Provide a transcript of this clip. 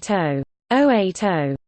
080 080